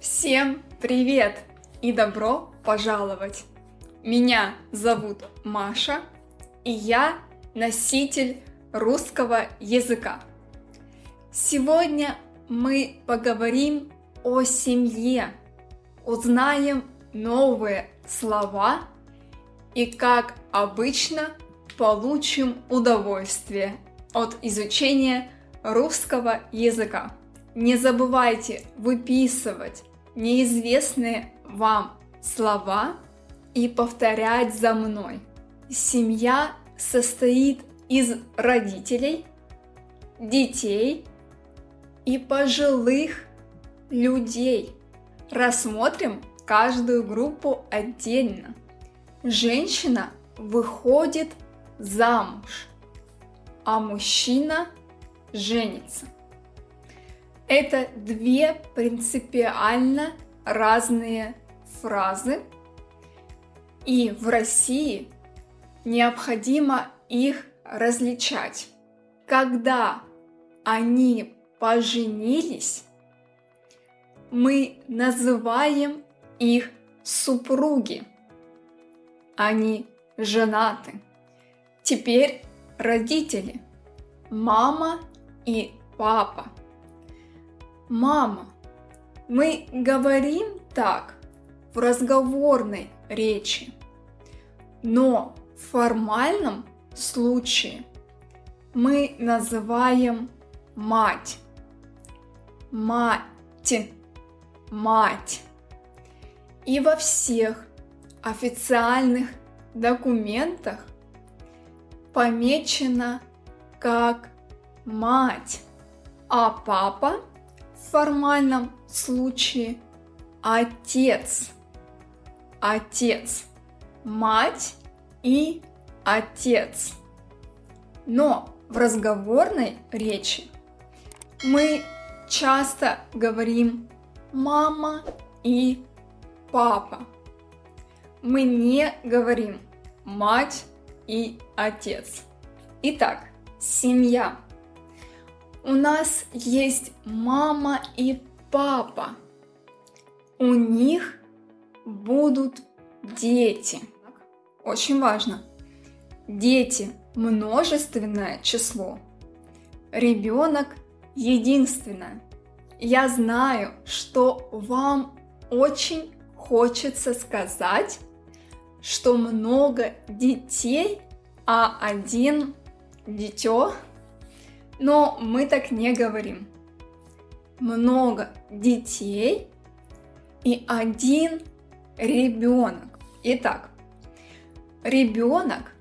Всем привет и добро пожаловать! Меня зовут Маша, и я носитель русского языка. Сегодня мы поговорим о семье, узнаем новые слова и, как обычно, получим удовольствие от изучения русского языка. Не забывайте выписывать неизвестные вам слова и повторять за мной. Семья состоит из родителей, детей и пожилых людей. Рассмотрим каждую группу отдельно. Женщина выходит замуж, а мужчина женится. Это две принципиально разные фразы, и в России необходимо их различать. Когда они поженились, мы называем их супруги. Они женаты. Теперь родители, мама и папа – Мама, мы говорим так в разговорной речи, но в формальном случае мы называем мать. Мать. Мать. И во всех официальных документах помечено как мать, а папа в формальном случае отец. Отец. Мать и отец. Но в разговорной речи мы часто говорим мама и папа. Мы не говорим мать и отец. Итак, семья у нас есть мама и папа. У них будут дети. Очень важно. Дети – множественное число. Ребенок – единственное. Я знаю, что вам очень хочется сказать, что много детей, а один дитё – но мы так не говорим. Много детей и один ребенок. Итак, ребенок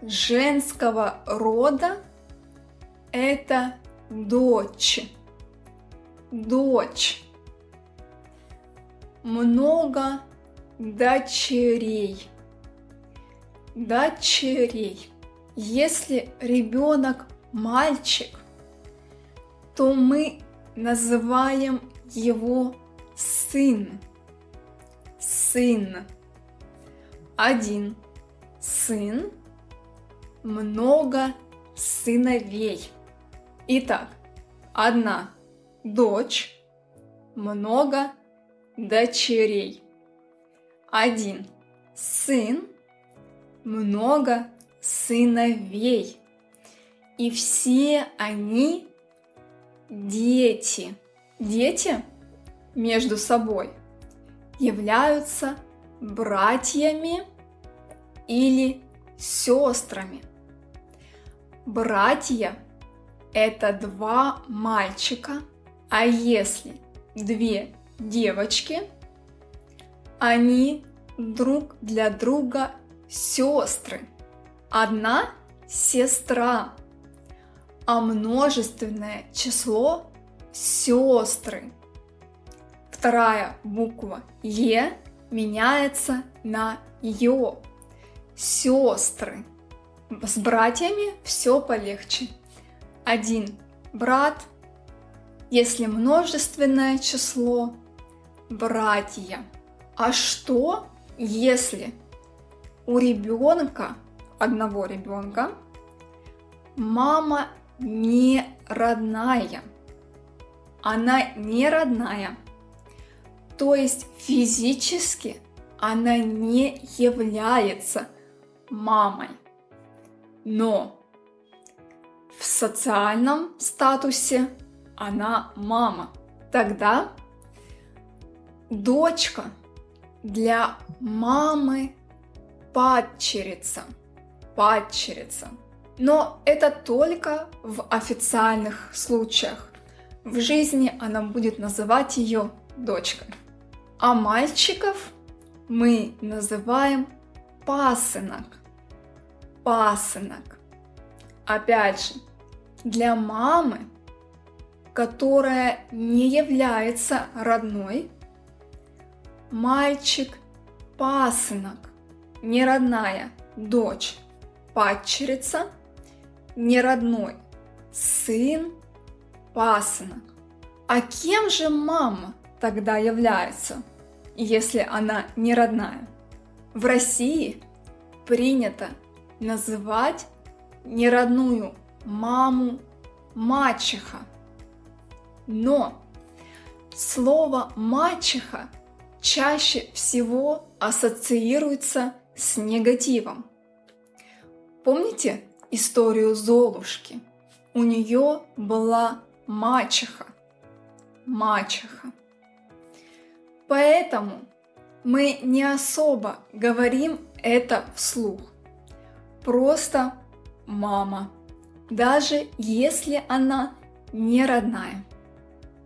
женского рода это дочь. Дочь. Много дочерей. Дочерей. Если ребенок мальчик, то мы называем его сын. Сын. Один сын, много сыновей. Итак, одна дочь, много дочерей. Один сын, много сыновей. И все они дети. Дети между собой являются братьями или сестрами. Братья – это два мальчика, а если две девочки, они друг для друга сестры. Одна сестра, а множественное число сестры. Вторая буква Е меняется на Ё. Сестры. С братьями все полегче. Один брат, если множественное число, братья. А что, если у ребенка, одного ребенка, мама не родная. Она не родная. То есть физически она не является мамой. Но в социальном статусе она мама. Тогда дочка для мамы падчерица. Падчерица. Но это только в официальных случаях. В жизни она будет называть ее дочкой. А мальчиков мы называем пасынок. Пасынок. Опять же, для мамы, которая не является родной, мальчик пасынок, не родная дочь, падчерица, не родной сын, пасынок. А кем же мама тогда является, если она не родная? В России принято называть неродную маму мачеха. Но слово мачеха чаще всего ассоциируется с негативом. Помните историю Золушки? У нее была мачеха. Мачеха. Поэтому мы не особо говорим это вслух. Просто мама, даже если она не родная.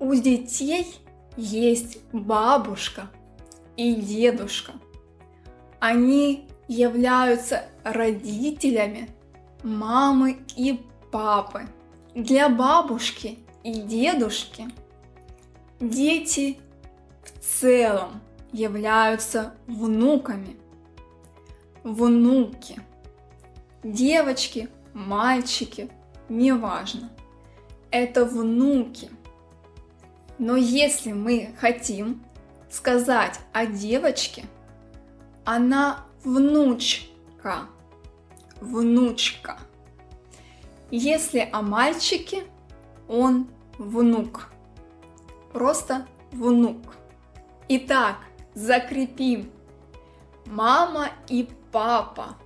У детей есть бабушка и дедушка. Они являются родителями мамы и папы. Для бабушки и дедушки дети в целом являются внуками. Внуки. Девочки, мальчики, неважно. Это внуки. Но если мы хотим сказать о девочке, она внучка. Внучка. Если о мальчике, он внук. Просто внук. Итак, закрепим. Мама и папа,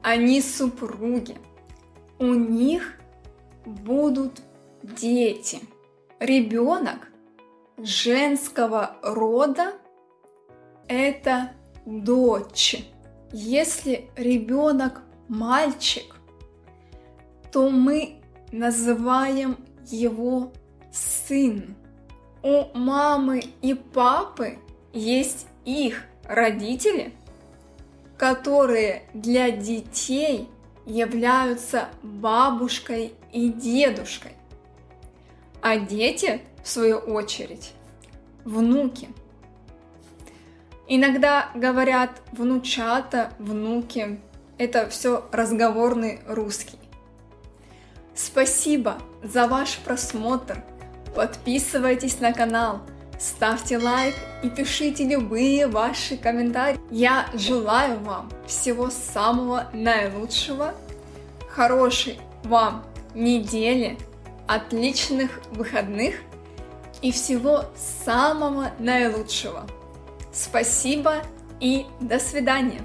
они супруги. У них будут дети. Ребенок женского рода – это дочь. Если ребенок мальчик, то мы называем его сын. У мамы и папы есть их родители, которые для детей являются бабушкой и дедушкой. А дети, в свою очередь, внуки – Иногда говорят внучата, внуки. Это все разговорный русский. Спасибо за ваш просмотр. Подписывайтесь на канал, ставьте лайк и пишите любые ваши комментарии. Я желаю вам всего самого наилучшего, хорошей вам недели, отличных выходных и всего самого наилучшего. Спасибо и до свидания!